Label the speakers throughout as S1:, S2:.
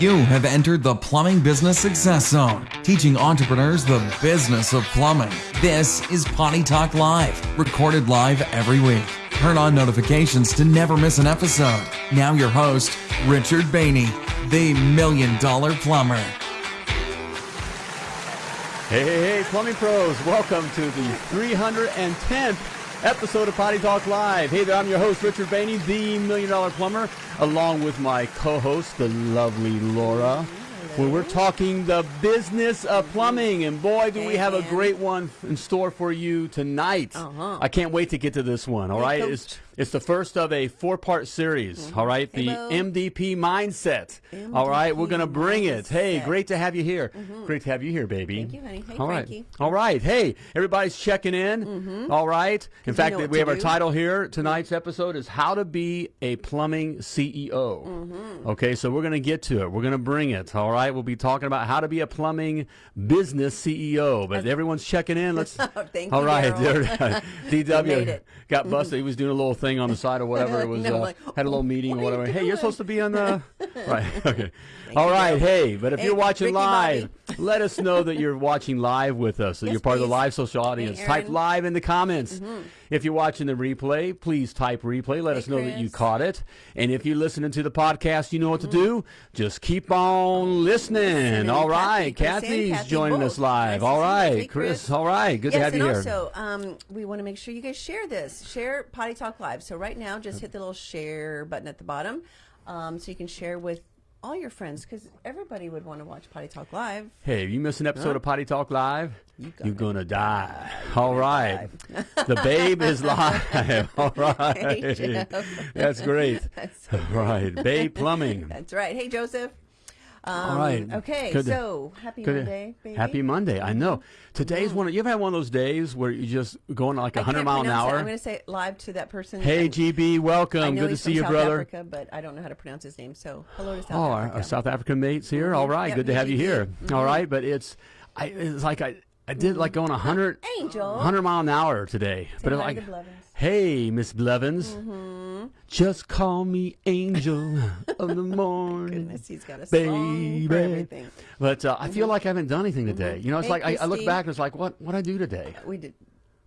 S1: You have entered the Plumbing Business Success Zone, teaching entrepreneurs the business of plumbing. This is Potty Talk Live, recorded live every week. Turn on notifications to never miss an episode. Now, your host, Richard Bainey, the Million Dollar Plumber.
S2: Hey, hey, hey, plumbing pros, welcome to the 310th episode of Potty Talk Live. Hey there, I'm your host, Richard Bainey, the Million Dollar Plumber, along with my co host, the lovely Laura. Where we're talking the business of plumbing, and boy, do we have a great one in store for you tonight!
S3: Uh-huh.
S2: I can't wait to get to this one. All right, it's it's the first of a four-part series. Mm-hmm. all right, the
S3: Hey, Bo.
S2: MDP mindset. all right, we're gonna bring it. Hey, great to have you here. Mm-hmm. Great to have you here, baby.
S3: Thank you, honey. Hey,
S2: All right.
S3: Frankie.
S2: All right. Hey, everybody's checking in. Mm-hmm. All right. In fact, we
S3: to
S2: have our title here. Tonight's episode is How to Be a Plumbing CEO.
S3: Mm-hmm.
S2: Okay, so we're going to get to it. We're going to bring it. All right. We'll be talking about how to be a plumbing business CEO. But everyone's checking in. Let's.
S3: Thank
S2: All
S3: you,
S2: right.
S3: You made
S2: DW got busted. He was doing a little thing on the side or whatever. It was
S3: No,
S2: uh,
S3: like,
S2: had a little meeting or
S3: what are you
S2: whatever. Hey, you're supposed to be on the right. Okay. All
S3: you,
S2: right.
S3: Daryl.
S2: Hey, but if
S3: Hey,
S2: you're watching
S3: Ricky
S2: live, let us know that you're watching live with us. That
S3: Yes,
S2: you're part of the live social audience. type live in the comments. If you're watching the replay, please type replay. Let
S3: Hey,
S2: us know that you caught it. And if you're listening to the podcast, you know what to do. Just keep on listening. All right.
S3: Kathy,
S2: Kathy's
S3: Kathy
S2: joining
S3: both.
S2: us live.
S3: Nice
S2: all right.
S3: Hey,
S2: Chris.
S3: Chris.
S2: All right. Good
S3: yes,
S2: to have
S3: and
S2: you here.
S3: also, um, we want to make sure you guys share this. Share Potty Talk Live. So right now, just hit the little share button at the bottom, um, so you can share with all your friends because everybody would want to watch Potty Talk Live.
S2: Hey, you miss an episode of Potty Talk Live,
S3: You
S2: are
S3: gonna
S2: gonna die. All right, the babe is live. All right,
S3: Hey,
S2: that's great.
S3: That's
S2: All right, Babe Plumbing.
S3: That's right. Hey, Joseph. Um,
S2: All right.
S3: Okay,
S2: to-
S3: so happy
S2: Good.
S3: Monday, baby.
S2: Happy Monday. I know. Today's one. Of, you ever had one of those days where you're just going like
S3: I
S2: 100
S3: can't
S2: mile an
S3: pronounce it.
S2: hour?
S3: I'm going to say it live to that person.
S2: hey, GB, welcome. Good to see
S3: from
S2: you,
S3: South
S2: brother.
S3: Africa, but I don't know how to pronounce his name. So hello to South
S2: Oh, our,
S3: Africa.
S2: our South African mates here. All right,
S3: Yep,
S2: good to have you here.
S3: GG.
S2: All right, but it's, I, it's like I, I did like going 100,
S3: Angel.
S2: 100 mile an hour today. but
S3: hi
S2: like, hey, Miss Blevins,
S3: Mm-hmm.
S2: just call me Angel of the Morning.
S3: Goodness, he's got a
S2: Baby.
S3: everything.
S2: But uh, I feel like I haven't done anything today. You know, it's
S3: Hey,
S2: like I, I look back and it's like, what what I do today?
S3: We did.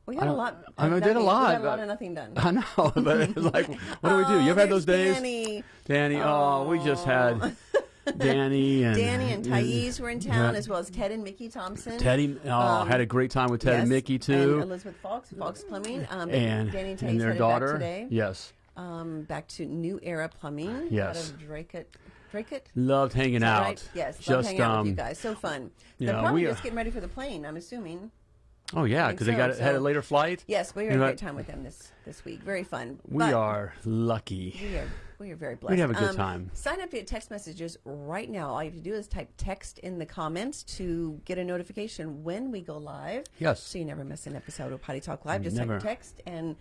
S3: We got a lot.
S2: I
S3: of
S2: mean, I did a
S3: nothing-
S2: lot,
S3: We got a lot of nothing done.
S2: I know, but it's like, what do we do? You ever had those days,
S3: Danny.
S2: Danny? Oh, we just had Danny and
S3: Danny and Thais were in town,
S2: yeah.
S3: as well as Ted and Mickey Thompson.
S2: Teddy. Oh,
S3: Um,
S2: had a great time with Ted and Mickey too,
S3: And Elizabeth Fox, Fox Plumbing. Um,
S2: and,
S3: Danny and,
S2: and their daughter.
S3: Back today.
S2: Yes,
S3: Um, back to New Era Plumbing.
S2: Yes.
S3: Out of Draycott. Draycott?
S2: loved hanging out.
S3: right? Yes,
S2: just
S3: hanging out with you
S2: um,
S3: guys. So fun. They're
S2: know,
S3: probably just getting ready for the plane. I'm assuming.
S2: Oh yeah, because they
S3: so,
S2: got had a later flight.
S3: Yes, we had a great time with them this this week. Very fun.
S2: We
S3: But
S2: are lucky.
S3: We are we are very blessed.
S2: We have a good
S3: Um,
S2: time.
S3: Sign up to get text messages right now. All you have to do is type text in the comments to get a notification when we go live.
S2: Yes.
S3: So you never miss an episode of Potty Talk Live. Just
S2: Never.
S3: type text and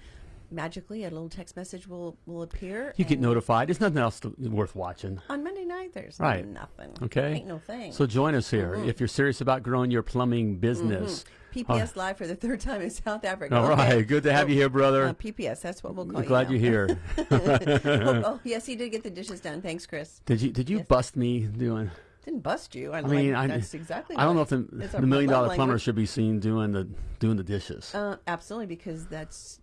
S3: magically a little text message will will appear.
S2: You get notified. There's nothing else to, worth watching.
S3: on Monday night. There's
S2: Right.
S3: nothing.
S2: Okay.
S3: Ain't no thing.
S2: So join us here
S3: Mm-hmm.
S2: if you're serious about growing your plumbing business.
S3: PPS live for the third time in South Africa.
S2: All
S3: Okay.
S2: right, good to have you here, brother.
S3: Uh, PPS, that's what we'll call
S2: I'm
S3: you.
S2: glad you're here.
S3: oh, oh, yes, he did get the dishes done. Thanks, Chris.
S2: Did you did you bust me doing?
S3: Didn't bust you. I,
S2: I mean,
S3: like,
S2: I
S3: that's exactly.
S2: I don't know if the, the million
S3: dollar
S2: dollar plumber should be seen doing the doing the dishes.
S3: Uh, absolutely, because that's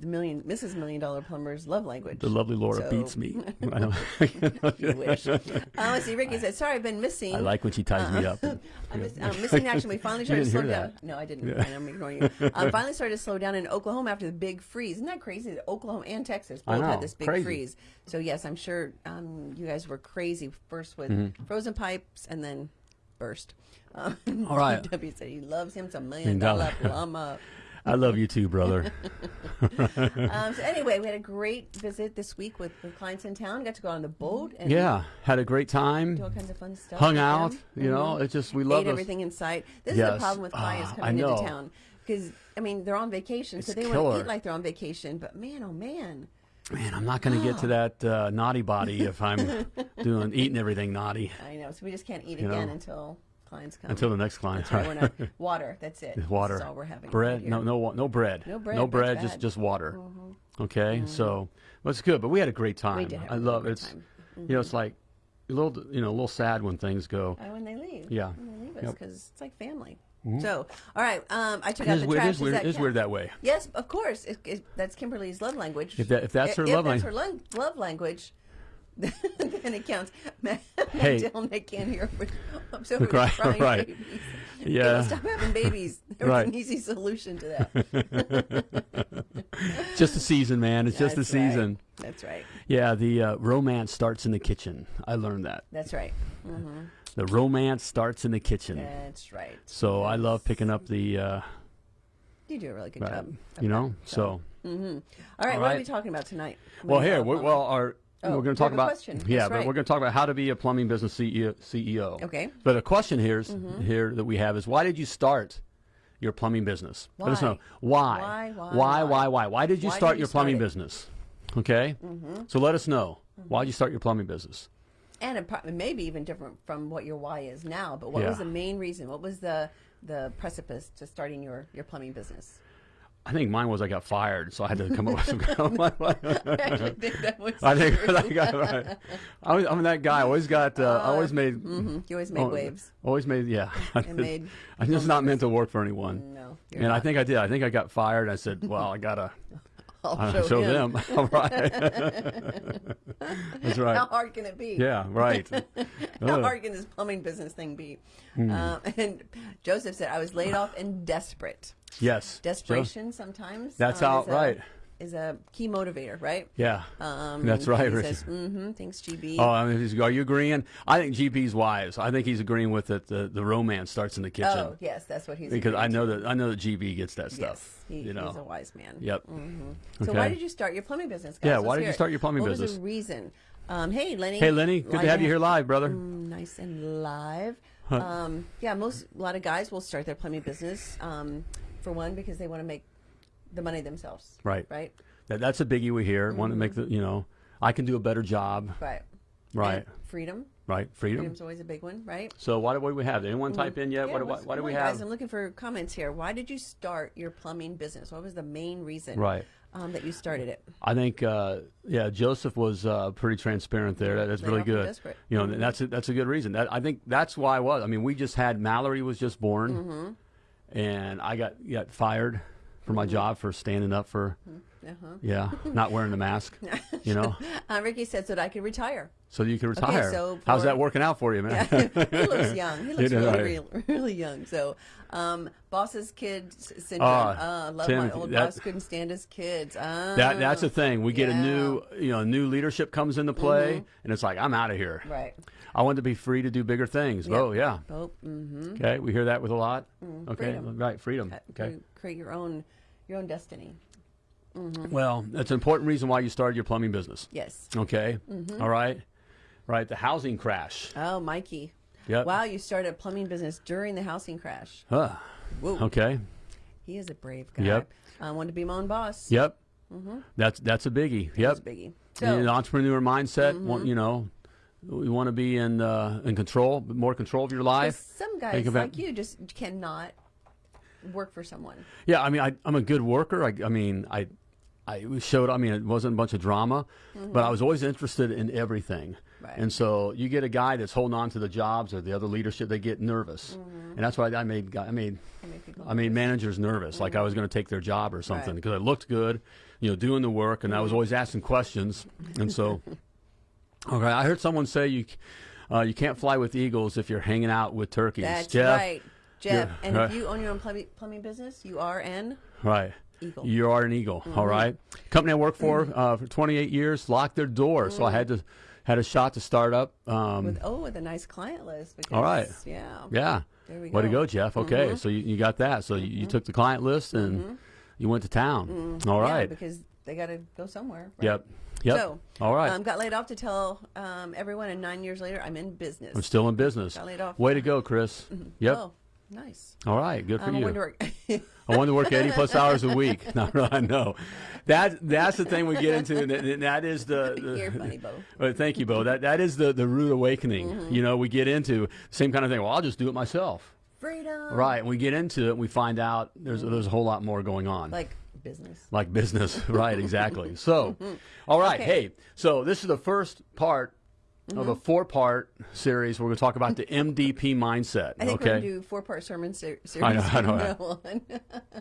S3: the million Mrs. Million Dollar Plumber's love language.
S2: the lovely Laura
S3: so-
S2: beats me. I, don't,
S3: you wish. Uh, let's see. Ricky said, "Sorry, I've been missing."
S2: I like when she ties me up.
S3: I'm miss, um, missing action. We finally started to slow down. No, I didn't. and I'm ignoring you. Um, finally started to slow down in Oklahoma after the big freeze. Isn't that crazy? That Oklahoma and Texas both
S2: know,
S3: had this big
S2: crazy.
S3: freeze. So yes, I'm sure um, you guys were crazy first with
S2: Mm-hmm.
S3: frozen pipes and then burst. Um,
S2: All right.
S3: W said he loves him some million dollar. plumber.
S2: I love you too, brother.
S3: Um, so anyway, we had a great visit this week with, with clients in town. Got to go on the boat and
S2: yeah, had a great time.
S3: do all kinds of fun stuff.
S2: Hung out. You know,
S3: Mhm.
S2: it's just we love
S3: everything in sight. This is the problem with clients
S2: Ah, I
S3: coming into
S2: know.
S3: town because I mean they're on vacation, so
S2: It's
S3: they want to eat like they're on vacation. But man, oh man,
S2: Man, I'm not going to get to that uh, naughty body if I'm doing eating everything naughty
S3: I know. So we just can't eat
S2: You
S3: again
S2: know.
S3: until clients come.
S2: until the next client.
S3: That's right, not- water. That's it.
S2: water,
S3: That's all we're having.
S2: bread. no, no, no bread.
S3: No bread,
S2: No bread. Just
S3: bad.
S2: just water. Okay, so well, it's good, but we had a great time.
S3: We did have
S2: I love
S3: great
S2: it's.
S3: time.
S2: You know, it's like a little, you know, a little sad when things go.
S3: Uh, when they leave.
S2: Yeah.
S3: When they leave us,
S2: Yep. Mm-hmm.
S3: because it's like family. So, all right. Um, I took
S2: It
S3: out the
S2: weird.
S3: trash.
S2: It is weird.
S3: Does
S2: It is weird that way.
S3: Yes, of course. It, it, that's Kimberly's love language.
S2: If that- if that's her
S3: if
S2: love
S3: that's
S2: lang-
S3: her love language, then it counts. Matt,
S2: Hey.
S3: Matt can't hear. I'm so
S2: Right,
S3: crying
S2: right.
S3: babies.
S2: Yeah.
S3: Stop having babies. There's
S2: Right.
S3: an easy solution to that.
S2: Just a season, man. It's just a
S3: That's right.
S2: season.
S3: That's right.
S2: Yeah, the uh, romance starts in the kitchen. I learned that.
S3: That's right. hmm
S2: The romance starts in the kitchen.
S3: That's right.
S2: So I love picking up the, uh,
S3: You do a really good
S2: right,
S3: job.
S2: you know. So
S3: hmm All right,
S2: All
S3: what are we talking about tonight?
S2: well, here, well, our
S3: Oh,
S2: we're going to talk about
S3: question.
S2: yeah,
S3: That's
S2: but
S3: right.
S2: we're going to talk about how to be a plumbing business CEO. CEO.
S3: Okay.
S2: But the question here is mm-hmm. here that we have is why did you start your plumbing business? Let us
S3: Why?
S2: know why.
S3: Why, why,
S2: why,
S3: why?
S2: why, why? Why did you
S3: Why
S2: start
S3: did you
S2: your
S3: start
S2: plumbing
S3: it?
S2: Business? Okay. Mm-hmm. So let us know mm-hmm. why did you start your plumbing business?
S3: and maybe even different from what your why is now. But what
S2: Yeah.
S3: was the main reason? What was the the precipice to starting your your plumbing business?
S2: I think mine was I got fired, so I had to come up with some.
S3: I think that was.
S2: I think. I, got, right. I was, I'm that guy. I always got. Uh, I always made.
S3: Mhm, You always made
S2: oh,
S3: waves.
S2: Always made. Yeah.
S3: And made
S2: I'm just not meant to work for anyone.
S3: no.
S2: And I think I did. I think I got fired. I said, "Well, I gotta
S3: I'll show,
S2: show them." All right. That's right.
S3: How hard can it be?
S2: Yeah. Right.
S3: How hard can this plumbing business thing be? Um, and Joseph said, I was laid off and desperate.
S2: Yes.
S3: Desperation sometimes.
S2: That's
S3: um,
S2: how-
S3: is a-
S2: right.
S3: Is a key motivator, right?
S2: Yeah.
S3: Um,
S2: That's right,
S3: He says, mm-hmm, thanks, GB.
S2: Oh, I mean, are you agreeing? I think GB's wise. I think he's agreeing with that. The, the romance starts in the kitchen
S3: Oh, yes, that's what he's
S2: because I know
S3: to.
S2: that I know that GB gets that
S3: Yes,
S2: stuff.
S3: he,
S2: you know.
S3: he's a wise man.
S2: Yep.
S3: So
S2: Okay.
S3: why did you start your plumbing business, guys?
S2: Yeah,
S3: Let's
S2: why did you start your plumbing
S3: what
S2: business?
S3: was the reason? Um, hey, Lenny.
S2: Hey, Lenny, good to have you here live, brother.
S3: Mm, nice and live. Um, yeah, most a lot of guys will start their plumbing business um, for one because they want to make the money themselves.
S2: Right.
S3: Right.
S2: That, that's a biggie we hear. Want to make the you know, I can do a better job.
S3: Right.
S2: Right.
S3: And freedom.
S2: Right. Freedom.
S3: Freedom's always a big one, right?
S2: So why do what do we have? Did anyone type in yet?
S3: Yeah,
S2: what why, why do we have?
S3: Guys, I'm looking for comments here. Why did you start your plumbing business? What was the main reason?
S2: Right.
S3: Um, that you started it.
S2: I think, uh, yeah, Joseph was uh, pretty transparent there. That, that's
S3: Laid
S2: really good.
S3: desperate.
S2: You know, that's a, that's a good reason. That I think that's why I was. I mean, we just had Mallory was just born,
S3: Mm-hmm.
S2: and I got got fired for my mm-hmm. job for standing up for, mm-hmm.
S3: Uh-huh.
S2: yeah, not wearing the mask. You know,
S3: Uh, Ricky said so that I could retire.
S2: so you could retire.
S3: so
S2: How's that working out for you, man?
S3: he looks young. He looks
S2: know,
S3: really, really, really young. So, um, boss's kids syndrome.
S2: Ah,
S3: uh, love
S2: Tim,
S3: my old
S2: that-
S3: boss. Couldn't stand his kids. Uh,
S2: That that's the thing. We get a
S3: Yeah. Mm-hmm.
S2: new, you know, new leadership comes into play, and it's like I'm out of here.
S3: right.
S2: I want to be free to do bigger things.
S3: Yep.
S2: Oh yeah.
S3: Oh, mm-hmm.
S2: Okay, we hear that with a lot. okay,
S3: freedom.
S2: right, freedom. Okay.
S3: You create your own, your own destiny.
S2: Well, that's an important reason why you started your plumbing business.
S3: Yes.
S2: Okay.
S3: Mm-hmm.
S2: All right. Right. The housing crash.
S3: Oh, Mikey.
S2: Yep.
S3: Wow, you started a plumbing business during the housing crash.
S2: Huh.
S3: Whoa.
S2: Okay.
S3: He is a brave guy.
S2: Yep.
S3: I wanted to be my own boss.
S2: Yep. That's that's a biggie. Yep.
S3: That's a biggie. So, Mm-hmm.
S2: Know, entrepreneur mindset. Want, you know, we want to be in uh, in control, more control of your life.
S3: some guys like you just cannot work for someone.
S2: Yeah, I mean, I, I'm a good worker. I, I mean, I, I showed. I mean, it wasn't a bunch of drama, but I was always interested in everything.
S3: Mm-hmm. Right.
S2: And so you get a guy that's holding on to the jobs or the other leadership, they get nervous, and that's why I made. I made.
S3: I make people
S2: I made managers nervous, like I was going to take their job or something,
S3: Right.
S2: because I looked good, you know, doing the work, and I was always asking questions, and so. Okay, I heard someone say you, uh, you can't fly with eagles if you're hanging out with turkeys.
S3: That's
S2: Jeff,
S3: right, Jeff. And
S2: right.
S3: if you own your own plumbing, plumbing business, you are an
S2: Right.
S3: Eagle.
S2: You are an eagle.
S3: Mm-hmm.
S2: all right. Company I worked for uh, for 28 years locked their doors, so I had to had a shot to start up. Um,
S3: with oh with a nice client list. Because,
S2: All right.
S3: Yeah.
S2: yeah.
S3: There we go.
S2: Way to
S3: go.
S2: Jeff. Okay,
S3: Mm-hmm.
S2: so you, you got that. So you, you took the client list and you went to town. All right.
S3: Yeah, because they got to go somewhere. Right?
S2: Yep. Yep.
S3: So,
S2: all right.
S3: Um, got laid off to tell um, everyone, and nine years later, I'm in business.
S2: I'm still in business.
S3: got laid off.
S2: Way to go, Chris. Yep.
S3: Oh, nice.
S2: All right. Good for
S3: Um, I
S2: you.
S3: to work.
S2: I want to work 80 plus hours a week. No, no, I know. That, that's the thing we get into. And that, that is the. the
S3: You're funny, Bo.
S2: Well, thank you, Bo. That that is the the rude awakening.
S3: Mm-hmm.
S2: You know, we get into same kind of thing. Well, I'll just do it myself.
S3: Freedom.
S2: Right. And we get into it, and we find out there's there's a whole lot more going on.
S3: Like business.
S2: Like business, right? Exactly. So, all right.
S3: Okay.
S2: Hey, so this is the first part of a four-part series. We're going to talk about the MDP mindset.
S3: I think
S2: okay.
S3: we're going to do four-part sermon ser- series
S2: I know, I know.
S3: now on.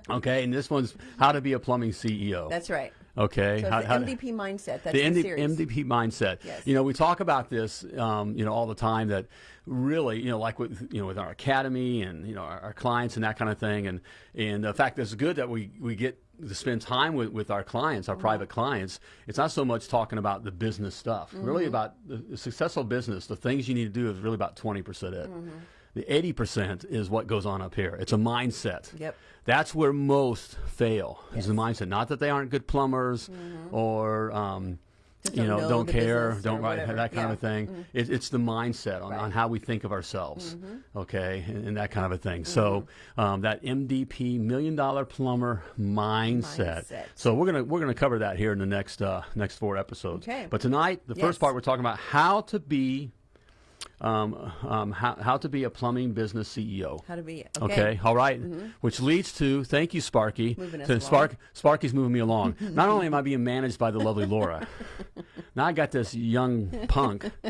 S2: okay, and this one's how to be a plumbing CEO.
S3: That's right.
S2: okay.
S3: So
S2: how,
S3: the
S2: to-
S3: MDP mindset. That's
S2: the
S3: the,
S2: MD,
S3: series.
S2: MDP mindset.
S3: Yes.
S2: You know, we talk about this, um, you know, all the time. That really, you know, like with you know with our academy and you know our, our clients and that kind of thing. And and the fact that it's good that we we get to spend time with, with our clients, our private mm-hmm. clients. It's not so much talking about the business stuff. Really mm-hmm. about the, the successful business. The things you need to do is really about twenty percent it. Mm-hmm. The eighty percent is what goes on up here. It's a mindset.
S3: Yep.
S2: That's where most fail. Is the mindset. Not that they aren't good plumbers or. Um, you know,
S3: know
S2: don't care, don't write that kind
S3: Yeah.
S2: of thing. It, it's the mindset on,
S3: Right.
S2: on how we think of ourselves, okay, and, and that kind of a thing.
S3: Mm-hmm.
S2: So um, that MDP million dollar plumber mindset.
S3: Mindset.
S2: So we're gonna we're gonna cover that here in the next uh, next four episodes.
S3: Okay.
S2: But tonight, the
S3: Yes.
S2: first part, we're talking about how to be. Um, um, how, how to be a plumbing business CEO.
S3: How to be
S2: Okay.
S3: okay.
S2: All right. Which leads to thank you, Sparky.
S3: Moving us
S2: So
S3: along.
S2: Spark Sparky's moving me along. Not only am I being managed by the lovely Laura, now I got this young punk.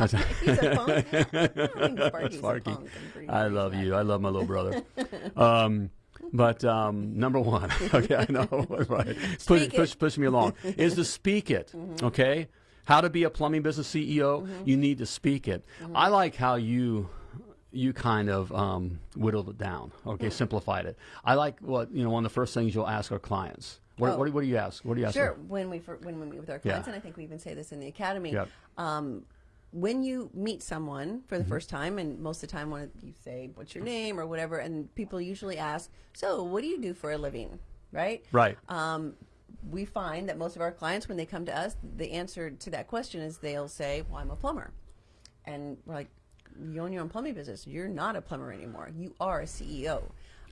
S3: He's a punk. I
S2: Sparky.
S3: a punk.
S2: I love you. I love my little brother. Um, but um, number one, okay, I know, right? Push.
S3: Mm-hmm.
S2: push, push me along. Is to speak it, okay? How to be a plumbing business CEO? You need to speak it.
S3: Mm-hmm.
S2: I like how you you kind of um, whittled it down, okay, simplified it. I like what you know. One of the first things you'll ask our clients. What,
S3: Oh.
S2: what, what do you ask? What do you ask?
S3: Sure.
S2: them?
S3: When we fir- when we meet with our clients,
S2: Yeah.
S3: and I think we even say this in the academy.
S2: Yep.
S3: Um, when you meet someone for the first time, and most of the time when you say what's your name or whatever, and people usually ask, "So, what do you do for a living?" Right.
S2: Right.
S3: Um, we find that most of our clients, when they come to us, the answer to that question is they'll say, "Well, I'm a plumber," and we're like, "You own your own plumbing business. You're not a plumber anymore. You are a CEO."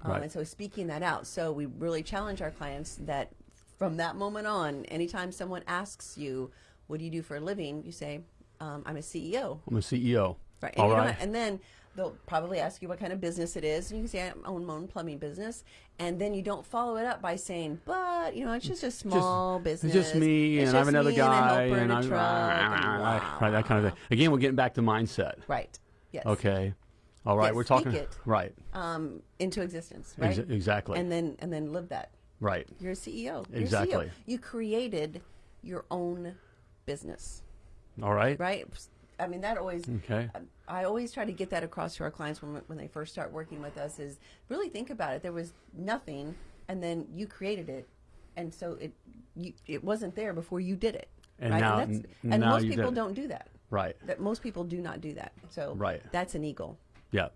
S3: Um,
S2: Right.
S3: And so, speaking that out, so we really challenge our clients that from that moment on, anytime someone asks you, "What do you do for a living?" you say, um, "I'm a CEO."
S2: I'm a CEO.
S3: Right. And,
S2: All
S3: you don't and then they'll probably ask you what kind of business it is. And you can say, I own my own plumbing business. And then you don't follow it up by saying, but, you know, it's just a small business.
S2: It's just me,
S3: It's
S2: and I have another guy,
S3: and,
S2: and I'm
S3: truck
S2: right, that kind of thing. Again, we're getting back to mindset.
S3: Right. Yes.
S2: Okay. All right,
S3: Yes,
S2: we're talking
S3: it.
S2: right.
S3: Um, into existence. Right.
S2: Ex- exactly.
S3: And then and then live that.
S2: right.
S3: You're a CEO. You're a CEO.
S2: Exactly.
S3: You created your own business.
S2: All right.
S3: Right. I mean, that always.
S2: Okay.
S3: Um, I always try to get that across to our clients when, when they first start working with us is really think about it. There was nothing, and then you created it, and so it you, it wasn't there before you did it.
S2: And
S3: right?
S2: now-
S3: and, that's, and
S2: now
S3: most people don't do that.
S2: Right.
S3: That most people do not do that. So
S2: Right.
S3: that's an eagle.
S2: Yeah.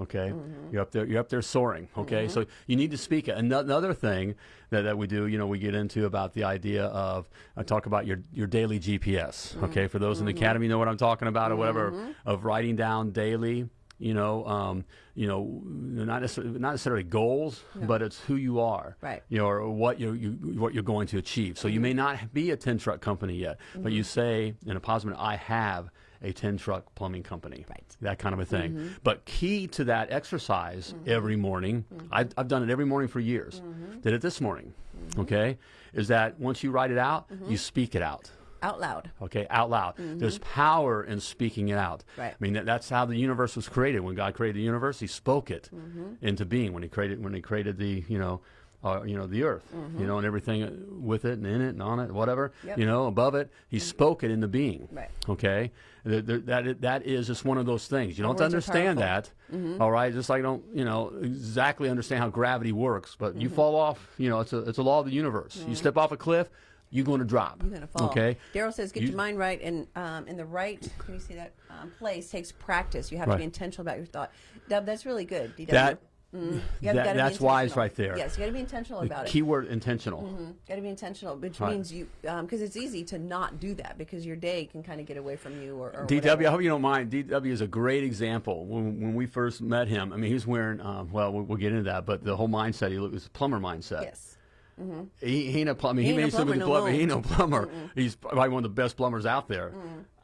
S2: Okay.
S3: Mm-hmm.
S2: You're up there. You're up there soaring. Okay. So you need to speak it. Ano- Another thing that, that we do, you know, we get into about the idea of I talk about your your daily GPS.
S3: Mm-hmm.
S2: Okay. For those in the academy, know what I'm talking about, or whatever. Of writing down daily. You know, um, you know, not necessarily, not necessarily goals, but it's who you are,
S3: Right.
S2: You know, or what you, you what you're going to achieve. So you may
S3: Mm-hmm.
S2: not be a ten truck company yet, but you say in a positive, I have a ten truck plumbing company,
S3: Right. Mm-hmm.
S2: that kind of a thing. But key to that exercise every morning, I've, I've done it every morning for years,
S3: Mm-hmm.
S2: did it this morning, okay, is that once you write it out,
S3: Mm-hmm.
S2: you speak it out.
S3: Out loud.
S2: Okay, out loud. There's power in speaking it out.
S3: Right.
S2: I mean, that, that's how the universe was created. When God created the universe, He spoke it
S3: Mm-hmm.
S2: into being. When He created, when He created the, you know, uh, you know, the earth, you know, and everything with it and in it and on it, whatever,
S3: Mm-hmm. Yep. Mm-hmm.
S2: you know, above it, He spoke it into being.
S3: Right.
S2: Okay, Th- th- that that is just one of those things. You don't understand
S3: powerful. Mm-hmm.
S2: that, all right? Just like I don't, you know, exactly understand how gravity works, but
S3: Mm-hmm.
S2: you fall off. You know, it's a it's a law of the universe. You step off a cliff, you're going to drop.
S3: You're gonna fall.
S2: Okay.
S3: Daryl says, get
S2: You-
S3: your mind right and um, in the right. Can you see that um, place takes practice. You have
S2: Right.
S3: to be intentional about your thought. Dub, that's really good. DW.
S2: That-
S3: Mm,
S2: that- that's wise right there.
S3: Yes, you got to be intentional about it.
S2: Keyword intentional. Mm-hmm.
S3: Got to be intentional, which
S2: Right.
S3: means you um, because it's easy to not do that because your day can kind of get away from you or, or
S2: DW,
S3: whatever.
S2: I hope you don't mind. DW is a great example. When, when we first met him, I mean, he was wearing, um, well, we'll, we'll get into that, but the whole mindset, he was a plumber mindset.
S3: Yes. Mm-hmm.
S2: He, he ain't a plumber. He,
S3: He
S2: may still be the
S3: no
S2: plumber. He ain't no plumber. He's probably one of the best plumbers out there.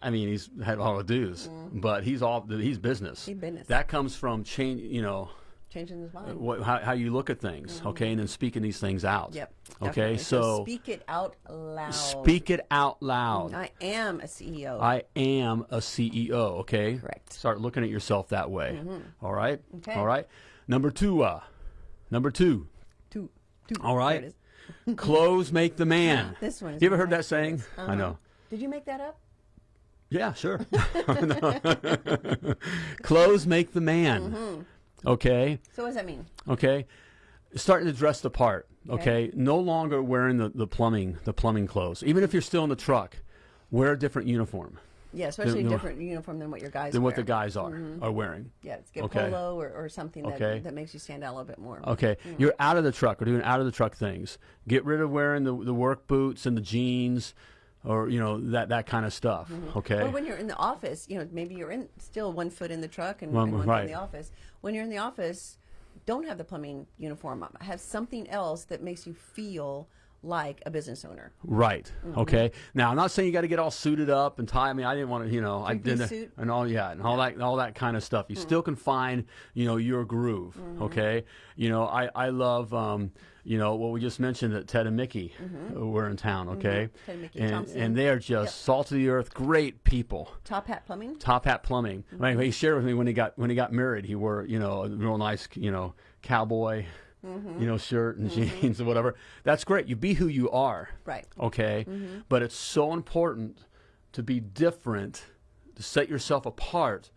S2: I mean, he's had all the dues, but he's all he's business.
S3: He business.
S2: That comes from change. You know,
S3: changing his mind.
S2: what, how, how you look at things, okay, and then speaking these things out.
S3: Yep.
S2: Okay,
S3: definitely.
S2: so
S3: speak it out loud.
S2: speak it out loud.
S3: I am a CEO.
S2: I am a CEO. Okay.
S3: Correct.
S2: Start looking at yourself that way. All right.
S3: Okay.
S2: All right. Number two. Uh, number two.
S3: Two, two.
S2: All
S3: is.
S2: Clothes make the man.
S3: This one is
S2: You ever heard that saying? I
S3: Uh-huh.
S2: know.
S3: Did you make that up?
S2: Yeah, sure. Clothes make the man.
S3: Mm-hmm.
S2: Okay.
S3: So what does that mean?
S2: Okay. Starting to dress the part.
S3: Okay.
S2: Okay. No longer wearing the, the plumbing the plumbing clothes. Even if you're still in the truck, wear a different uniform
S3: Yeah, especially a different uniform than what your guys
S2: than what the guys are are wearing.
S3: Yeah, it's get
S2: Okay.
S3: polo or, or something that,
S2: Okay.
S3: that makes you stand out a little bit more.
S2: Okay,
S3: Mm.
S2: you're out of the truck. We're doing out of the truck things. Get rid of wearing the the work boots and the jeans, or you know that that kind of stuff. Okay.
S3: Or when you're in the office, you know, maybe you're in still one foot in the truck and,
S2: One-
S3: and one foot
S2: right.
S3: in the office. When you're in the office, don't have the plumbing uniform on. Have something else that makes you feel like a business owner.
S2: Right.
S3: Mm-hmm.
S2: Okay. Now I'm not saying you got to get all suited up and tie. I mean, I didn't want to, you know, I didn't,
S3: suit?
S2: and all yeah, and all that, all that kind of stuff. You still can find, you know, your groove. Okay. You know, I I love, um, you know, what we just mentioned that Ted and Mickey mm-hmm. uh, were in town. Mm-hmm. Okay.
S3: Ted and Mickey
S2: and
S3: Thompson.
S2: and they are just salt of the earth, great people.
S3: Top Hat Plumbing.
S2: Top Hat Plumbing. Mm-hmm. I mean, he shared with me when he got when he got married. He wore you know a real nice you know cowboy, you know shirt and jeans or whatever. That's great. You be who you are.
S3: Right.
S2: Okay.
S3: Mm-hmm.
S2: But it's so important to be different, to set yourself apart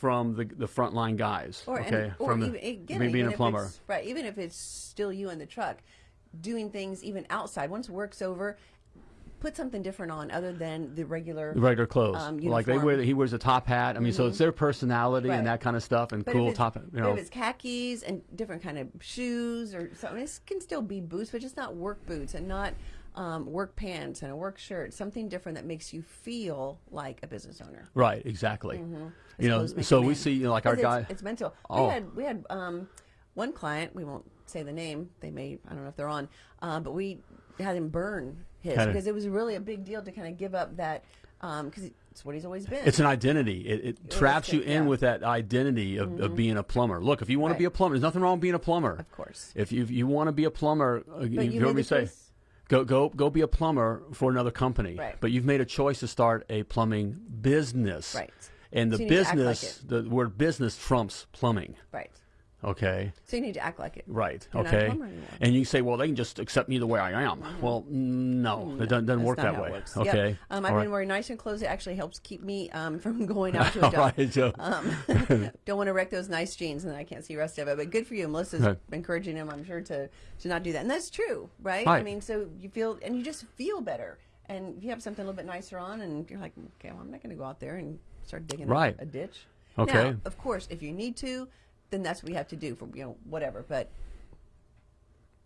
S2: from the the frontline guys.
S3: Or,
S2: okay.
S3: and, or
S2: from
S3: even,
S2: the,
S3: again,
S2: being a plumber.
S3: Right. Even if it's still you in the truck, doing things even outside. Once work's over, put something different on other than the regular.
S2: The regular clothes,
S3: um,
S2: like they wear. He wears a top hat. I mean, so it's their personality
S3: Right.
S2: and that kind of stuff, and
S3: But
S2: cool top. You know,
S3: if it's khakis and different kind of shoes or something, it can still be boots, but just not work boots and not um, work pants and a work shirt. Something different that makes you feel like a business owner.
S2: right? Exactly. You know, so we see, you know, like our
S3: 'Cause
S2: guy.
S3: It's, it's mental.
S2: Oh.
S3: We had we had um, one client. We won't say the name. They may. I don't know if they're on. Uh, but we had him burn his
S2: it-
S3: because it was really a big deal to kind of give up that because it's what he's always been.
S2: It's an identity. It, it traps you in
S3: yeah. Mm-hmm.
S2: with that identity of, of being a plumber. Look, if you want
S3: Right.
S2: to be a plumber, there's nothing wrong with being a plumber.
S3: of course.
S2: If you, if you want to be a plumber, uh,
S3: But
S2: you've
S3: you
S2: heard me say,
S3: choice.
S2: Go go go be a plumber for another company.
S3: Right.
S2: But you've made a choice to start a plumbing business.
S3: Right.
S2: And the
S3: So you need to act like
S2: business, the word business trumps plumbing.
S3: Right.
S2: Okay.
S3: So you need to act like it.
S2: Right.
S3: You're
S2: okay. And you say, well, they can just accept me the way I am. Well, no, it doesn't, doesn't work that way.
S3: works. Yep.
S2: Okay.
S3: Um, I've
S2: All
S3: been
S2: right.
S3: wearing nice and clothes. It actually helps keep me um, from going out to a job.
S2: right.
S3: Um, don't want to wreck those nice jeans, and then I can't see the rest of it. But good for you, Melissa's
S2: Right.
S3: encouraging him. I'm sure to to not do that, and that's true, right? I mean, so you feel and you just feel better, and if you have something a little bit nicer on, and you're like, okay, well, I'm not going to go out there and start digging a- a, ditch.
S2: Okay.
S3: Now, of course, if you need to, then that's what we have to do for you know whatever. But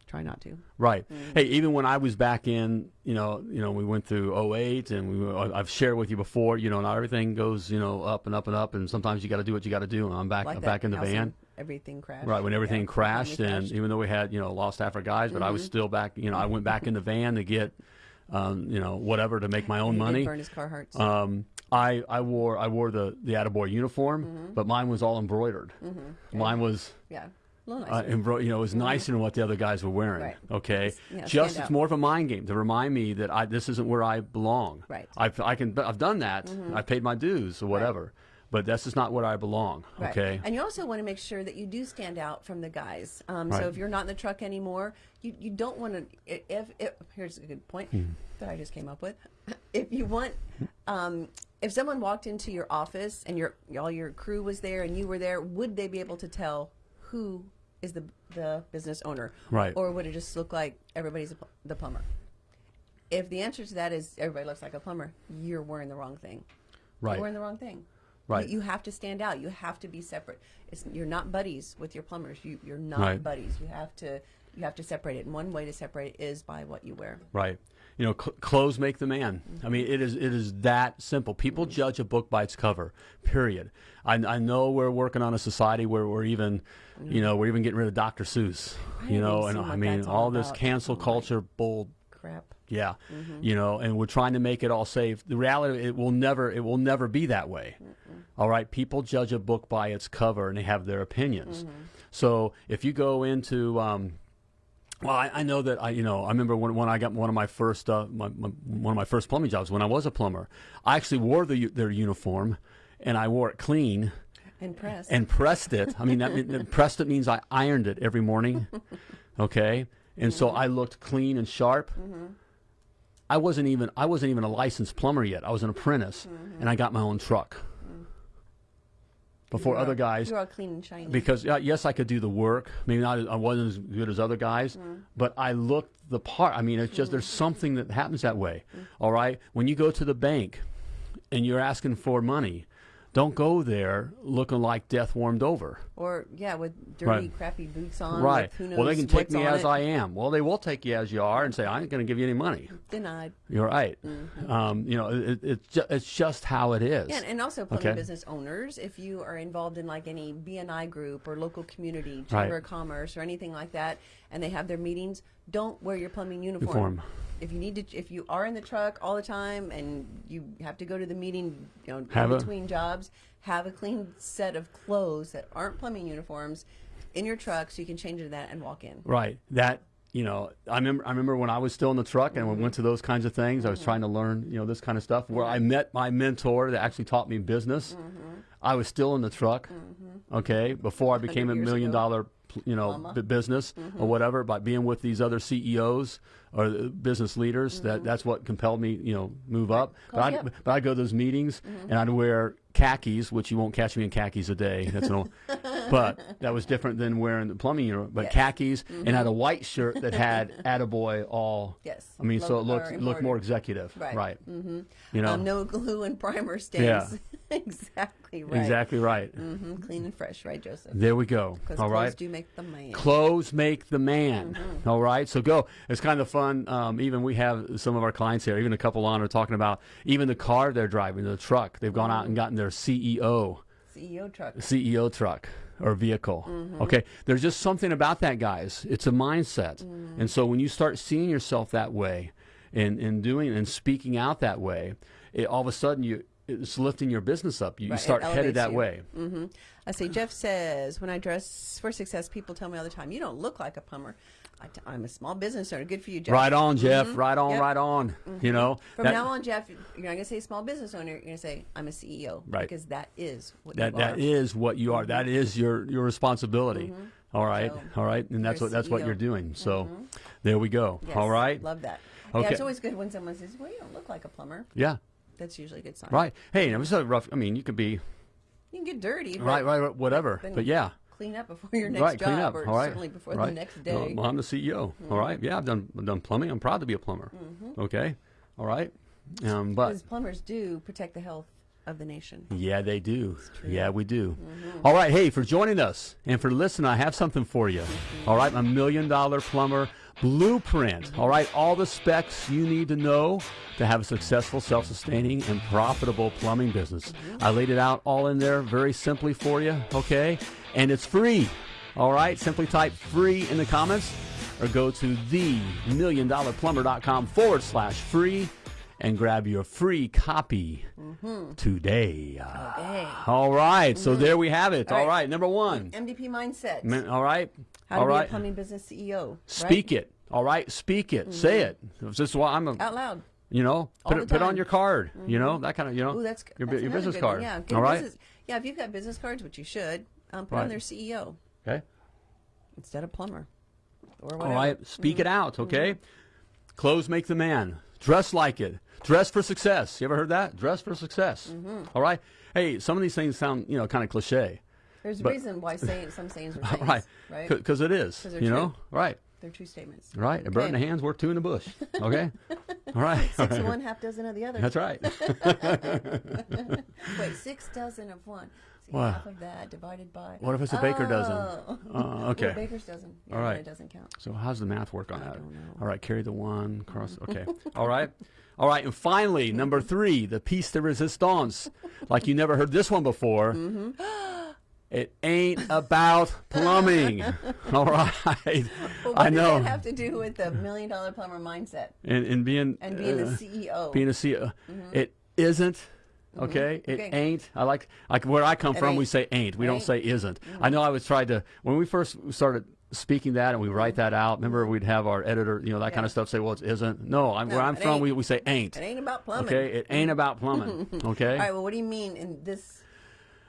S3: try not to.
S2: Right.
S3: Mm-hmm.
S2: Hey, even when I was back in, you know, you know, we went through 08 and we were, I've shared with you before, you know, not everything goes, you know, up and up and up and sometimes you got to do what you got to do and I'm back
S3: Like
S2: I'm back in the van.
S3: Everything crashed.
S2: Right, when everything
S3: Yeah,
S2: crashed and
S3: crashed.
S2: even though we had, you know, lost half our guys, but I was still back, you know, I went back in the van to get um, you know, whatever to make my own
S3: did
S2: money.
S3: burn his Carhartts.
S2: Um, I, I wore I wore the the Attaboy uniform,
S3: Mm-hmm.
S2: but mine was all embroidered. Mine was
S3: yeah, a little
S2: uh,
S3: nicer.
S2: embro- you know, it was nicer than what the other guys were wearing.
S3: Right.
S2: Okay,
S3: yeah,
S2: just it's
S3: out.
S2: more of a mind game to remind me that I this isn't where I belong.
S3: Right.
S2: I've I can I've done that. I've paid my dues or whatever, but this is not where I belong.
S3: Right.
S2: Okay.
S3: And you also want to make sure that you do stand out from the guys. Um,
S2: Right.
S3: So if you're not in the truck anymore, you, you don't want to. If, if here's a good point
S2: Hmm.
S3: that I just came up with. If you want, um, if someone walked into your office and your all your crew was there and you were there, would they be able to tell who is the the business owner?
S2: Right.
S3: Or would it just look like everybody's a, the plumber? If the answer to that is everybody looks like a plumber, you're wearing the wrong thing.
S2: Right.
S3: You're wearing the wrong thing.
S2: Right.
S3: You, you have to stand out. You have to be separate. It's, you're not buddies with your plumbers. You, you're not
S2: Right.
S3: buddies. You have to you have to separate it. And one way to separate it is by what you wear.
S2: Right. You know, cl- clothes make the man. I mean, it is it is that simple. People judge a book by its cover. Period. I, I know we're working on a society where we're even, you know, we're even getting rid of Dr. Seuss.
S3: I
S2: You know, and I mean all
S3: all
S2: this cancel
S3: Oh
S2: culture bull.
S3: Crap.
S2: Yeah.
S3: Mm-hmm.
S2: You know, and we're trying to make it all safe. The reality, it will never, it will never be that way. All right, people judge a book by its cover, and they have their opinions. So if you go into um, well, I, I know that I, you know, I remember when, when I got one of my first, uh, my, my, one of my first plumbing jobs when I was a plumber. I actually wore the, their uniform, and I wore it clean
S3: And press.
S2: and pressed it. I mean, that, mean- pressed it means I ironed it every morning. Okay, and so mm-hmm. I looked clean and sharp. Mm-hmm. I wasn't even I wasn't even a licensed plumber yet. I was an apprentice, mm-hmm. and I got my own truck. Before other guys,
S3: You're all clean and shiny.
S2: because uh, yes, I could do the work. Maybe not. I wasn't as good as other guys, but I looked the part. I mean, it's just there's something that happens that way. All right, when you go to the bank and you're asking for money, don't go there looking like death warmed over.
S3: or yeah, with dirty,
S2: Right.
S3: crappy boots on.
S2: Right.
S3: With who knows
S2: Well, they can take me as
S3: it.
S2: I am. Well, they will take you as you are and say, I ain't going to give you any money.
S3: Denied.
S2: You're right.
S3: Mm-hmm.
S2: Um, you know, it, it's, ju- it's just how it is.
S3: Yeah, and also plumbing
S2: Okay.
S3: business owners, if you are involved in like any BNI group or local community,
S2: Right.
S3: chamber of commerce or anything like that, and they have their meetings, don't wear your plumbing uniform.
S2: Uniform.
S3: If you need to, if you are in the truck all the time and you have to go to the meeting, you know,
S2: Have
S3: in
S2: a-
S3: between jobs, have a clean set of clothes that aren't plumbing uniforms in your truck, so you can change into that and walk in.
S2: Right. That you know, I remember. I remember when I was still in the truck and we went to those kinds of things. I
S3: Mm-hmm.
S2: was trying to learn, you know, this kind of stuff. Where I met my mentor that actually taught me business.
S3: Mm-hmm.
S2: I was still in the truck. Okay, before I became a million
S3: ago.
S2: dollar, you know,
S3: Mama.
S2: business
S3: Mm-hmm.
S2: or whatever. By being with these other CEOs or business leaders, that that's what compelled me, you know, move up. But I but I'd go to those meetings and I'd wear khakis, which you won't catch me in khakis a day. That's an old, but that was different than wearing the plumbing uniform. But
S3: Yes.
S2: khakis and had a white shirt that had "Attaboy" all.
S3: Yes.
S2: I mean, so it looked looked more executive,
S3: Right.
S2: right? Mm-hmm. You know,
S3: Um, no glue and primer stains.
S2: Yeah.
S3: exactly right.
S2: exactly right.
S3: hmm Clean and fresh, right, Joseph?
S2: There we go.
S3: Because
S2: All
S3: clothes
S2: right.
S3: do make the man.
S2: Clothes make the man.
S3: Mm-hmm.
S2: All right, so go. It's kind of fun. Um, even we have some of our clients here, even a couple on, are talking about even the car they're driving, the truck. They've gone out and gotten their CEO,
S3: CEO truck.
S2: CEO truck or vehicle.
S3: Mm-hmm.
S2: Okay, there's just something about that, guys. It's a mindset,
S3: Mm.
S2: and so when you start seeing yourself that way, and and doing and speaking out that way, it, all of a sudden you it's lifting your business up. You,
S3: Right,
S2: start headed that
S3: you.
S2: way.
S3: hmm I say, Jeff says, when I dress for success, people tell me all the time, you don't look like a plumber. I t- I'm a small business owner. Good for you, Jeff.
S2: Right on, Jeff. Mm-hmm. Right on,
S3: Yep.
S2: right on. Mm-hmm. You know,
S3: From
S2: that-
S3: now on, Jeff, you're not going to say small business owner. You're going to say, I'm a CEO.
S2: Right.
S3: Because that is what
S2: that
S3: you
S2: that
S3: are.
S2: is what you are. That mm-hmm. is your your responsibility. All right,
S3: So,
S2: all right, and that's what that's what you're doing. So, there we go.
S3: Yes,
S2: All right,
S3: Love that. Yeah, it's always good when someone says, well, you don't look like a plumber.
S2: yeah,
S3: That's usually a good sign.
S2: right. Hey, it was a rough. I mean, you could be
S3: You can get dirty.
S2: right, right, right, whatever. But yeah,
S3: Clean up before your next
S2: right,
S3: job,
S2: clean up.
S3: or
S2: all right,
S3: certainly before
S2: right.
S3: the next day. Mm-hmm.
S2: Well, I'm the CEO. All right, yeah, I've done I've done plumbing. I'm proud to be a plumber. Okay, all right, um, but
S3: Because plumbers do protect the health of the nation.
S2: Yeah, they do. Yeah, we do.
S3: Mm-hmm.
S2: All right. Hey, for joining us and for listening, I have something for you.
S3: Mm-hmm.
S2: All right. A million dollar plumber blueprint. All right. All the specs you need to know to have a successful, self sustaining, and profitable plumbing business. I laid it out all in there very simply for you. Okay. And it's free. All right. Simply type free in the comments or go to the milliondollarplumber.com forward slash free and grab your free copy mm-hmm. today.
S3: Okay.
S2: All right, so mm-hmm. there we have it.
S3: All
S2: All
S3: right.
S2: right, number one.
S3: MDP mindset.
S2: All right,
S3: How to
S2: all
S3: be
S2: right.
S3: a plumbing business CEO.
S2: Speak
S3: right?
S2: it. All right, speak it. Say mm-hmm. it. This is why I'm a.
S3: out loud.
S2: You know,
S3: All
S2: put it put on your card. You know that kind of. You know,
S3: Ooh, that's
S2: your,
S3: that's
S2: your business
S3: good one.
S2: card.
S3: Yeah,
S2: all right.
S3: business- yeah, if you've got business cards, which you should, um, put
S2: Right.
S3: on their CEO
S2: Okay.
S3: instead of plumber. Or
S2: All right. Speak
S3: Mm-hmm.
S2: it out. Okay. Clothes make the man. Dress like it. Dress for success. You ever heard that? Dress for success.
S3: Mm-hmm.
S2: All right. Hey, some of these things sound you know kind of cliche.
S3: There's a reason why saying some sayings are
S2: All
S3: sayings,
S2: right.
S3: right?
S2: Because it is. You know.
S3: true.
S2: Right.
S3: They're true statements.
S2: Right. A bird in the hand's worth two in the bush. Okay. All right.
S3: Six of one, half dozen of the other.
S2: That's right.
S3: Wait, six dozen of one. See,
S2: Wow.
S3: half of that divided by.
S2: What if it's a baker dozen?
S3: Oh.
S2: Uh, okay.
S3: a baker's dozen. Yeah,
S2: All right.
S3: It doesn't count.
S2: So how's the math work on that?
S3: don't know.
S2: All right, carry the one cross. Okay. All right. All right. And finally, number three, the piece de resistance. Like you never heard this one before.
S3: Mm-hmm.
S2: It ain't about plumbing. All right.
S3: What
S2: I
S3: does
S2: know.
S3: that have to do with the million dollar plumber mindset
S2: And, and being
S3: and being
S2: uh,
S3: the CEO?
S2: being a CEO,
S3: Mm-hmm.
S2: it isn't Mm-hmm. Okay, it
S3: Okay.
S2: ain't. I like like where I come
S3: It
S2: from. We say ain't. We don't
S3: Ain't.
S2: say isn't. I mm-hmm. know I was tried to when we first started speaking that and we write that out. Remember, mm-hmm. we'd have our editor, you know, that kind of stuff say, well, it isn't. No, I'm,
S3: No,
S2: where I'm from, we, we say ain't.
S3: It ain't about plumbing.
S2: Okay, it ain't about plumbing. Okay.
S3: All right. Well, what do you mean in this?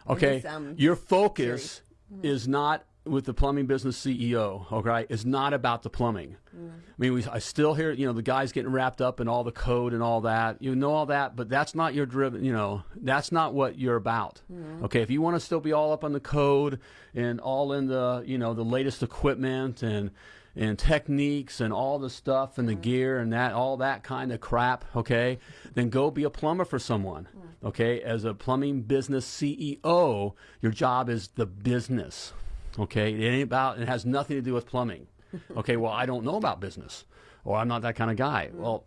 S2: Okay,
S3: this, um,
S2: your focus is not with the plumbing business CEO. Okay, is not about the plumbing. Mm. I mean, we, I still hear you know the guys getting wrapped up in all the code and all that. You know all that, but that's not your driven. You know, that's not what you're about. Mm. Okay, if you want to still be all up on the code and all in the you know the latest equipment and and techniques and all the stuff and the mm. gear and that all that kind of crap okay then go be a plumber for someone okay as a plumbing business ceo your job is the business okay it ain't about it has nothing to do with plumbing okay well i don't know about business or i'm not that kind of guy mm. well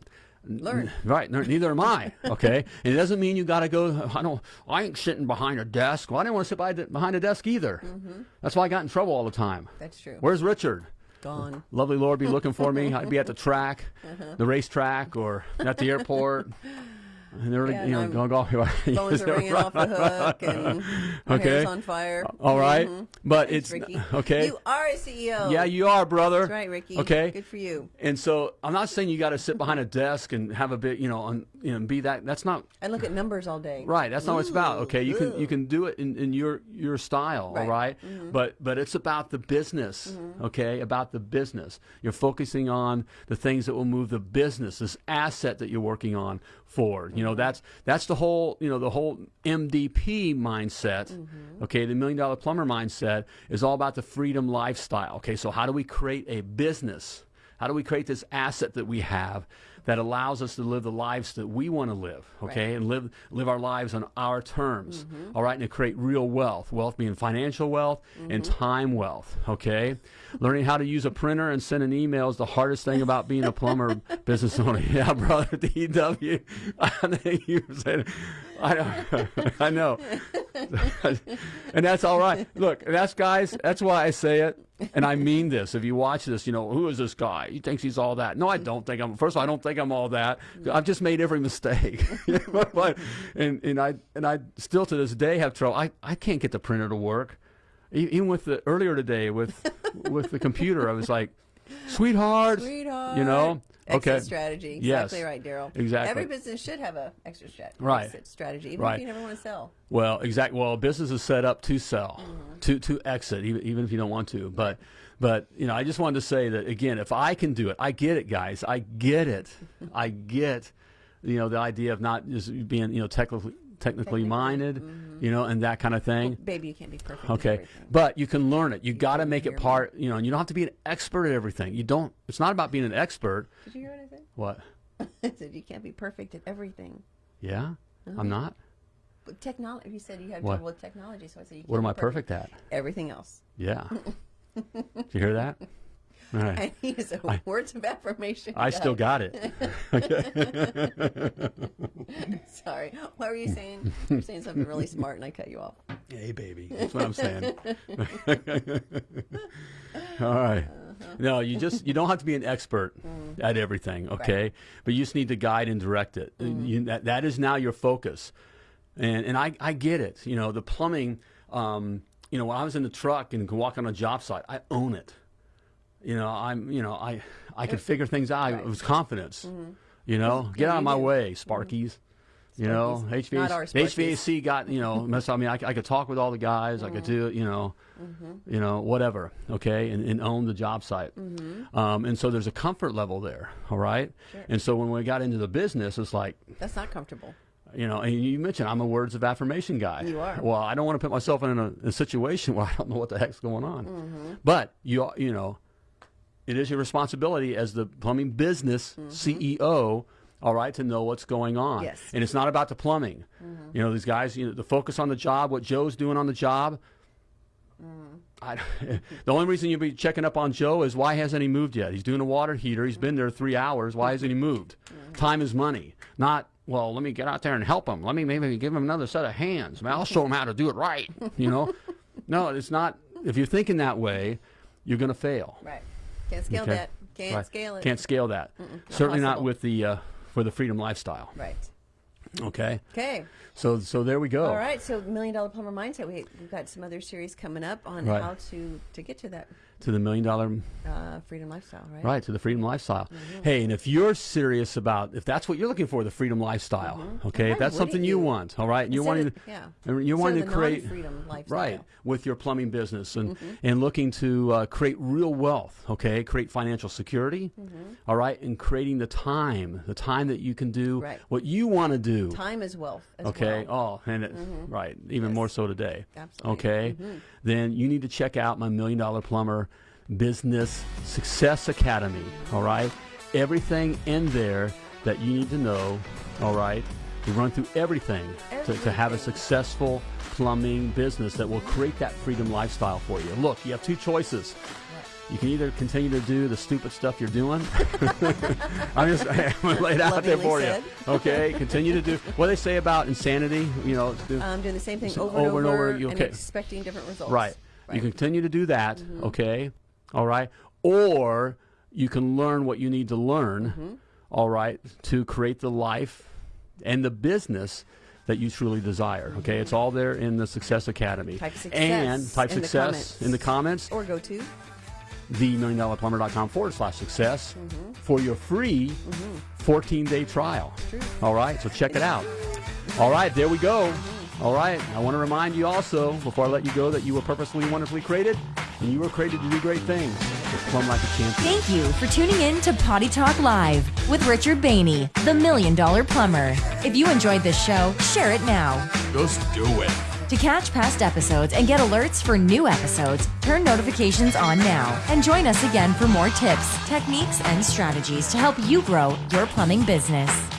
S3: Learn.
S2: Right, neither am I. Okay, and it doesn't mean you got to go. I don't. I ain't sitting behind a desk. Well, I didn't want to sit behind, behind a desk either. Mm-hmm. That's why I got in trouble all the time.
S3: That's true.
S2: Where's Richard?
S3: Gone.
S2: Lovely Laura be looking for me. I'd be at the track, uh-huh. the racetrack, or at the airport. And they're,
S3: Yeah,
S2: you know, go.
S3: Phones are ringing off the hook, and my
S2: Okay.
S3: hair's on fire.
S2: All right, but
S3: Thanks,
S2: it's
S3: Ricky.
S2: okay.
S3: You are a CEO.
S2: yeah, you are, brother.
S3: That's right, Ricky.
S2: Okay.
S3: Good for you.
S2: And so I'm not saying you got to sit behind a desk and have a bit, you know, on, you know, be that. That's not
S3: And look at numbers all day.
S2: Right, that's not what it's about. Okay, you can you can do it in, in your your style, all
S3: Right. Mm-hmm.
S2: But but it's about the business, okay? About the business. You're focusing on the things that will move the business, this asset that you're working on forward. You know, that's that's the whole, you know, the whole MDP mindset.
S3: Mm-hmm.
S2: Okay, the million dollar plumber mindset is all about the freedom lifestyle. Okay, so how do we create a business? How do we create this asset that we have that allows us to live the lives that we want to live, okay,
S3: Right.
S2: and live live our lives on our terms, mm-hmm. all right, and to create real wealth, wealth being financial wealth and mm-hmm. time wealth, okay. Learning how to use a printer and send an email is the hardest thing about being a plumber business owner. Yeah, brother, DW, I think you said, I know, I know, and that's all right. Look, that's guys. That's why I say it, and I mean this. If you watch this, you know who is this guy? He thinks he's all that. No, I don't think I'm. First of all, I don't think I'm all that. I've just made every mistake, and and I and I still to this day have trouble. I I can't get the printer to work. Even with the earlier today with with the computer, I was like, sweetheart,
S3: Sweetheart.
S2: you know.
S3: Exit
S2: Okay.
S3: strategy.
S2: Yes.
S3: Exactly right, Daryl.
S2: Exactly.
S3: Every business should have a extra strat-
S2: Right.
S3: exit strategy, even
S2: Right.
S3: if you never want to sell.
S2: Well, exactly. Well, a business is set up to sell,
S3: Mm-hmm.
S2: to to exit, even even if you don't want to. But but you know, I just wanted to say that again. If I can do it, I get it, guys. I get it. I get, you know, the idea of not just being you know technically technically minded, you know, and that kind of thing.
S3: Baby, you can't be perfect.
S2: Okay,
S3: everything.
S2: but you can learn it. You got to make it
S3: me.
S2: part. You know, and you don't have to be an expert at everything. You don't. It's not about being an expert.
S3: Did you hear what I said?
S2: What?
S3: I said you can't be perfect at everything.
S2: Yeah,
S3: Uh-huh.
S2: I'm not.
S3: But technology, you said you have
S2: What?
S3: trouble with technology, so I said you can't
S2: What am
S3: be
S2: I perfect at?
S3: Everything else.
S2: Yeah. Did you hear that? Right.
S3: And he is a words of affirmation.
S2: I still got it.
S3: Sorry. What were you saying? You're saying something really smart, and I cut you off.
S2: Hey, baby. That's what I'm saying. All right. Uh-huh. No, you just you don't have to be an expert mm. at everything, okay? But you just need to guide and direct it. Uh, mm. You, that, that is now your focus, and and I I get it. You know the plumbing. Um, you know when I was in the truck and could walk on a job site, I own it. You know I'm you know I I could figure things out. It was confidence. You know, get out of my way, Sparkies. You know. HVAC,
S3: Not our Sparkies.
S2: HVAC got you know. mess- I mean, I, I could talk with all the guys. I could
S3: Mm-hmm.
S2: do you know, you know, whatever. Okay, and, and own the job site.
S3: Mm-hmm.
S2: Um, and so there's a comfort level there. All right.
S3: Sure.
S2: And so when we got into the business, it's like
S3: That's not comfortable.
S2: you know, and you mentioned I'm a words of affirmation guy.
S3: You are.
S2: Well, I don't want to put myself in a, a situation where I don't know what the heck's going on.
S3: Mm-hmm.
S2: But you, you know, it is your responsibility as the plumbing business mm-hmm. CEO. All right, to know what's going on.
S3: Yes.
S2: and it's not about the plumbing. Mm-hmm. You know, these guys, you know, the focus on the job, what Joe's doing on the job. Mm-hmm. I, the only reason you'll be checking up on Joe is why hasn't he moved yet? He's doing a water heater. He's been there three hours. Why hasn't he moved? Time is money. Not well. Let me get out there and help him. Let me maybe give him another set of hands. Man, I'll show him how to do it right. You know, no, it's not. If you're thinking that way, you're going to fail.
S3: Right. Can't scale
S2: Okay.
S3: that. Can't
S2: Right.
S3: scale it.
S2: Can't scale that. Certainly not
S3: possible.
S2: with the uh, for the freedom lifestyle.
S3: Right.
S2: Okay.
S3: Okay.
S2: So so there we go.
S3: All right. So million dollar plumber mindset. We, we've got some other series coming up on
S2: Right.
S3: how to to get to that
S2: To the million dollar
S3: uh, freedom lifestyle. Right.
S2: Right, to the freedom lifestyle.
S3: Mm-hmm.
S2: Hey, and if you're serious about, if that's what you're looking for, the freedom lifestyle, okay, if that's something you
S3: Mm-hmm. you?
S2: want, all right, and you're wanting,
S3: yeah.
S2: and you're
S3: Instead
S2: wanting to create,
S3: non-freedom lifestyle.
S2: right, with your plumbing business and
S3: Mm-hmm.
S2: and looking to uh, create real wealth, okay, create financial security,
S3: Mm-hmm.
S2: all right, and creating the time, the time that you can do
S3: Right.
S2: what you want to do.
S3: Time is wealth. As
S2: Okay.
S3: Well.
S2: Oh, and it, right, even more so today.
S3: Absolutely.
S2: Okay. Then you need to check out my Million Dollar Plumber Business Success Academy. All right. Everything in there that you need to know. All right. We run through everything, To, to have a successful plumbing business that will create that freedom lifestyle for you. Look, you have two choices. You can either continue to do the stupid stuff you're doing. I'm just I'm it out there for
S3: said.
S2: you. Okay, continue to do what they say about insanity. You know, do-
S3: Um, doing the same thing over and
S2: over and over,
S3: and,
S2: okay.
S3: expecting different results.
S2: right.
S3: Right.
S2: You continue to do that. Okay, all right. Or you can learn what you need to learn.
S3: Mm-hmm.
S2: all right, to create the life and the business that you truly desire. Okay, it's all there in the Success Academy.
S3: Type success
S2: and type
S3: in
S2: success
S3: comments.
S2: in the comments.
S3: Or go to.
S2: themilliondollarplumber.com forward slash success
S3: Mm-hmm.
S2: for your free 14 day trial. All right, so check it out. All right, there we go. All right, I want to remind you also, before I let you go, that you were purposely, wonderfully created, and you were created to do great things. Just plumb like a champion.
S4: Thank you for tuning in to Potty Talk Live with Richard Bainey, the Million Dollar Plumber. If you enjoyed this show, share it now.
S1: Just do it.
S4: To catch past episodes and get alerts for new episodes, turn notifications on now and join us again for more tips, techniques, and strategies to help you grow your plumbing business.